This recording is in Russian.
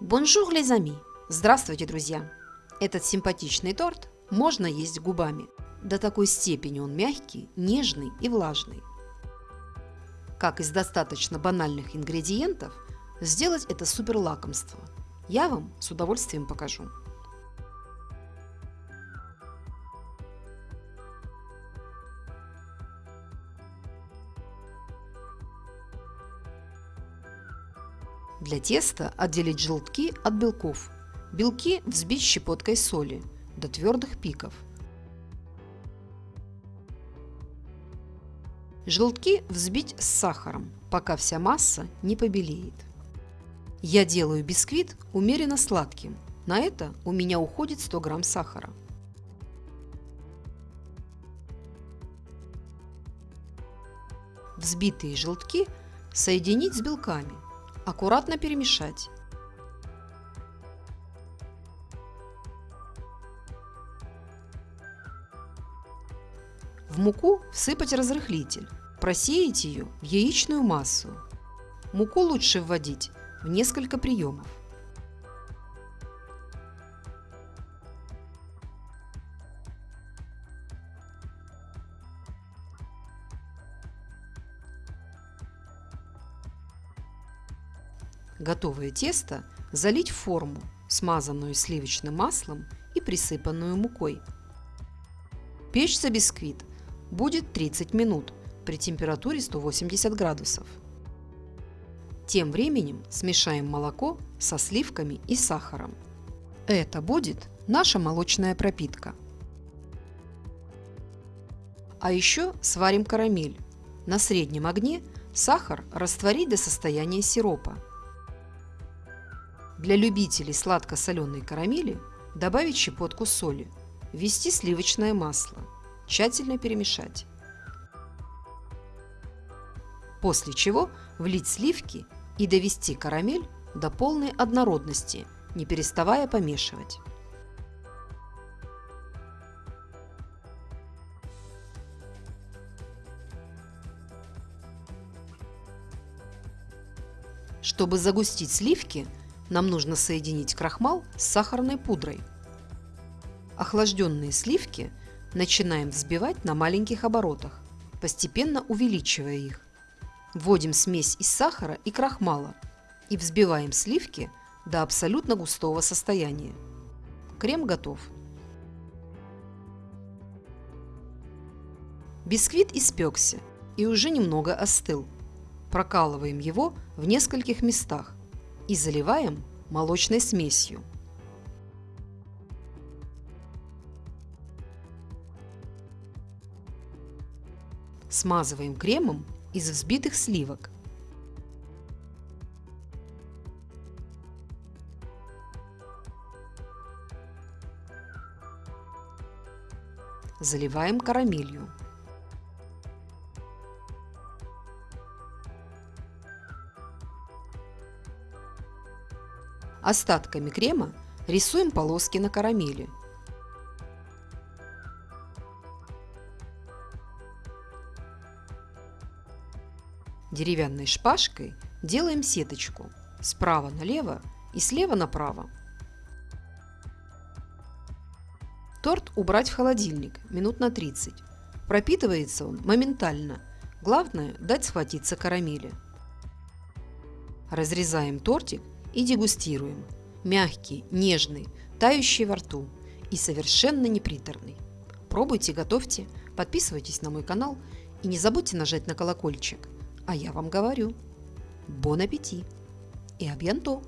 Bonjour, les amis! Здравствуйте, друзья! Этот симпатичный торт можно есть губами. До такой степени он мягкий, нежный и влажный. Как из достаточно банальных ингредиентов сделать это супер лакомство, я вам с удовольствием покажу. Для теста отделить желтки от белков. Белки взбить щепоткой соли до твердых пиков. Желтки взбить с сахаром, пока вся масса не побелеет. Я делаю бисквит умеренно сладким. На это у меня уходит 100 грамм сахара. Взбитые желтки соединить с белками – Аккуратно перемешать. В муку всыпать разрыхлитель. Просеять ее в яичную массу. Муку лучше вводить в несколько приемов. Готовое тесто залить в форму, смазанную сливочным маслом и присыпанную мукой. Печься бисквит будет 30 минут при температуре 180 градусов. Тем временем смешаем молоко со сливками и сахаром. Это будет наша молочная пропитка. А еще сварим карамель. На среднем огне сахар растворить до состояния сиропа. Для любителей сладко-соленой карамели добавить щепотку соли, ввести сливочное масло, тщательно перемешать. После чего влить сливки и довести карамель до полной однородности, не переставая помешивать. Чтобы загустить сливки, нам нужно соединить крахмал с сахарной пудрой. Охлажденные сливки начинаем взбивать на маленьких оборотах, постепенно увеличивая их. Вводим смесь из сахара и крахмала и взбиваем сливки до абсолютно густого состояния. Крем готов. Бисквит испекся и уже немного остыл. Прокалываем его в нескольких местах и заливаем молочной смесью. Смазываем кремом из взбитых сливок. Заливаем карамелью. Остатками крема рисуем полоски на карамели. Деревянной шпажкой делаем сеточку справа налево и слева направо. Торт убрать в холодильник минут на 30. Пропитывается он моментально. Главное дать схватиться карамели. Разрезаем тортик и дегустируем. Мягкий, нежный, тающий во рту и совершенно неприторный. Пробуйте, готовьте, подписывайтесь на мой канал и не забудьте нажать на колокольчик. А я вам говорю, бон аппетит и абьянто!